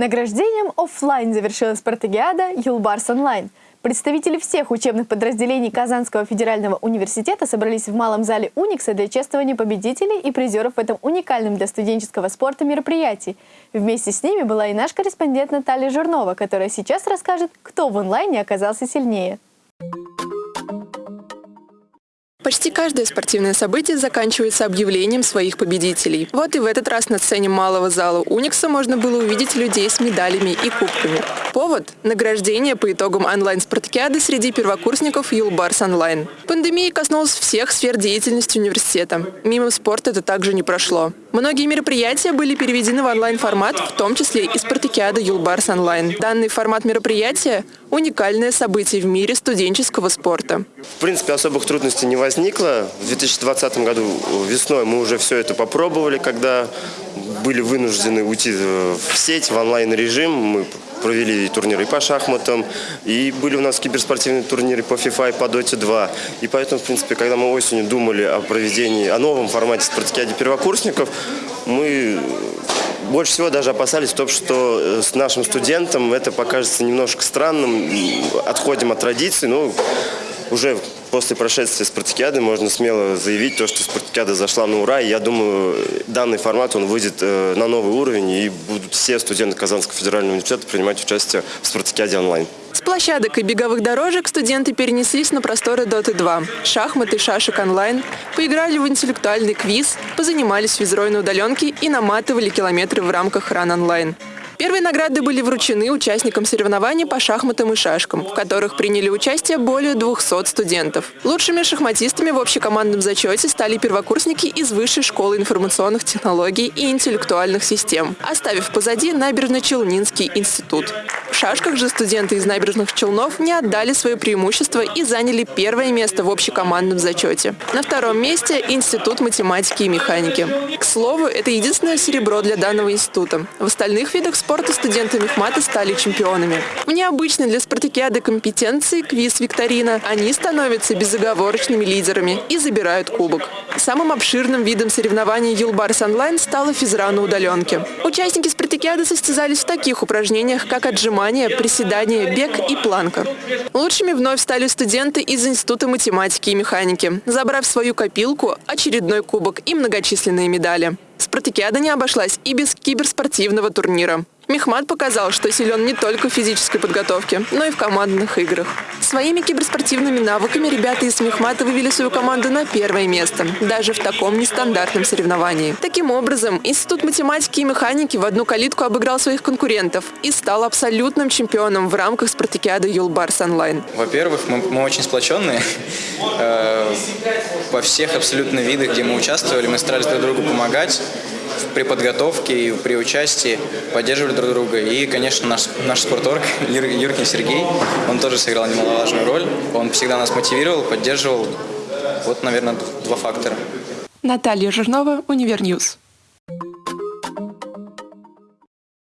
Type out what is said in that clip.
Награждением оффлайн завершилась спартакиада «Юлбарс онлайн». Представители всех учебных подразделений Казанского федерального университета собрались в малом зале «Уникса» для чествования победителей и призеров в этом уникальном для студенческого спорта мероприятии. Вместе с ними была и наш корреспондент Наталья Жирнова, которая сейчас расскажет, кто в онлайне оказался сильнее. Почти каждое спортивное событие заканчивается объявлением своих победителей. Вот и в этот раз на сцене малого зала Уникса можно было увидеть людей с медалями и кубками. Повод – награждение по итогам онлайн-спартакиады среди первокурсников Юлбарс онлайн. Пандемия коснулась всех сфер деятельности университета. Мимо спорта это также не прошло. Многие мероприятия были переведены в онлайн-формат, в том числе и спартакиада Юлбарс онлайн. Данный формат мероприятия – уникальное событие в мире студенческого спорта. В принципе, особых трудностей не возникло. В 2020 году весной мы уже все это попробовали, когда были вынуждены уйти в сеть, в онлайн-режим. Мы провели турниры по шахматам, и были у нас киберспортивные турниры по FIFA и по Dota 2. И поэтому, в принципе, когда мы осенью думали о проведении, о новом формате спартакиады первокурсников, мы больше всего даже опасались того, что э, с нашим студентам это покажется немножко странным, отходим от традиций, но уже после прошествия спартакиады можно смело заявить то, что спартакиада зашла на ура. И я думаю, данный формат он выйдет э, на новый уровень, и будут все студенты Казанского федерального университета принимать участие в спартакиаде онлайн. С площадок и беговых дорожек студенты перенеслись на просторы Доты 2. Шахматы, шашек онлайн, поиграли в интеллектуальный квиз, позанимались физрой на удаленке и наматывали километры в рамках ран онлайн. Первые награды были вручены участникам соревнований по шахматам и шашкам, в которых приняли участие более 200 студентов. Лучшими шахматистами в общекомандном зачете стали первокурсники из Высшей школы информационных технологий и интеллектуальных систем, оставив позади Набережно-Челнинский институт. В шашках же студенты из набережных Челнов не отдали свое преимущество и заняли первое место в общекомандном зачете. На втором месте – Институт математики и механики. К слову, это единственное серебро для данного института. В остальных видах спорта студенты Мехмата стали чемпионами. В необычной для спартакиады компетенции квиз-викторина они становятся безоговорочными лидерами и забирают кубок. Самым обширным видом соревнований Юлбарс онлайн стала физра на удаленке. Участники спартакиады состязались в таких упражнениях, как отжимания, приседания, бег и планка. Лучшими вновь стали студенты из Института математики и механики, забрав свою копилку, очередной кубок и многочисленные медали. Спартакиада не обошлась и без киберспортивного турнира. Мехмат показал, что силен не только в физической подготовке, но и в командных играх. Своими киберспортивными навыками ребята из Мехмата вывели свою команду на первое место, даже в таком нестандартном соревновании. Таким образом, Институт математики и механики в одну калитку обыграл своих конкурентов и стал абсолютным чемпионом в рамках спартакиады Юлбарс онлайн. Во-первых, мы, мы очень сплоченные. Э, во всех абсолютно видах, где мы участвовали, мы старались друг другу помогать при подготовке и при участии поддерживали друг друга. И, конечно, наш, наш спорторг Юр, Юркин Сергей, он тоже сыграл немаловажную роль. Он всегда нас мотивировал, поддерживал. Вот, наверное, два фактора. Наталья Жирнова, Универньюз.